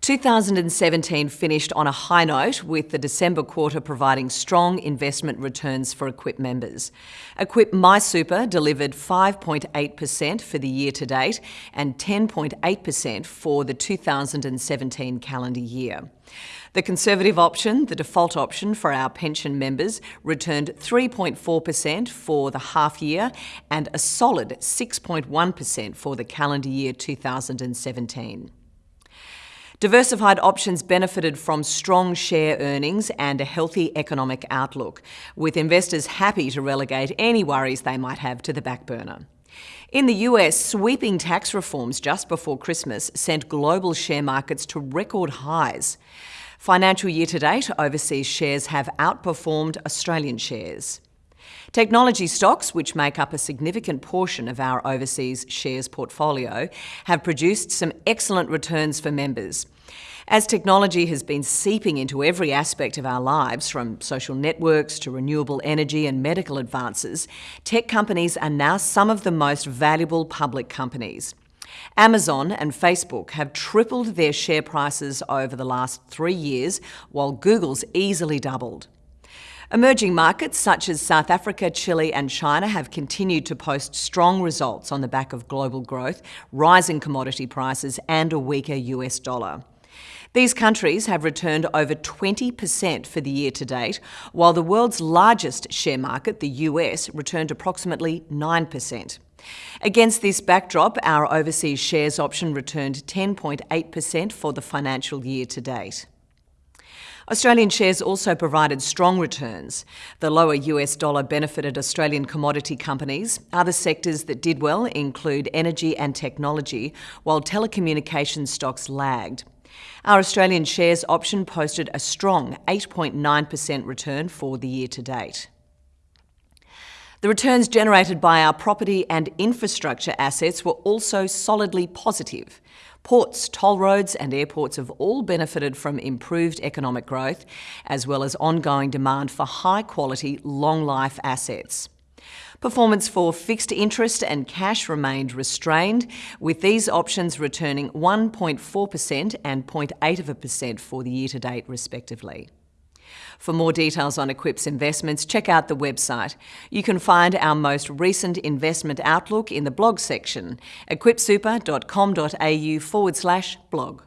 2017 finished on a high note with the December quarter providing strong investment returns for Equip members. Equip MySuper delivered 5.8% for the year to date and 10.8% for the 2017 calendar year. The conservative option, the default option for our pension members, returned 3.4% for the half year and a solid 6.1% for the calendar year 2017. Diversified options benefited from strong share earnings and a healthy economic outlook, with investors happy to relegate any worries they might have to the back burner. In the US, sweeping tax reforms just before Christmas sent global share markets to record highs. Financial year to date, overseas shares have outperformed Australian shares. Technology stocks, which make up a significant portion of our overseas shares portfolio, have produced some excellent returns for members. As technology has been seeping into every aspect of our lives, from social networks to renewable energy and medical advances, tech companies are now some of the most valuable public companies. Amazon and Facebook have tripled their share prices over the last three years, while Google's easily doubled. Emerging markets such as South Africa, Chile and China have continued to post strong results on the back of global growth, rising commodity prices and a weaker US dollar. These countries have returned over 20% for the year to date, while the world's largest share market, the US, returned approximately 9%. Against this backdrop, our overseas shares option returned 10.8% for the financial year to date. Australian shares also provided strong returns. The lower US dollar benefited Australian commodity companies. Other sectors that did well include energy and technology, while telecommunications stocks lagged. Our Australian shares option posted a strong 8.9% return for the year to date. The returns generated by our property and infrastructure assets were also solidly positive. Ports, toll roads and airports have all benefited from improved economic growth, as well as ongoing demand for high-quality, long-life assets. Performance for fixed interest and cash remained restrained, with these options returning 1.4% and 0.8% for the year to date, respectively. For more details on Equip's investments, check out the website. You can find our most recent investment outlook in the blog section, equipsuper.com.au forward slash blog.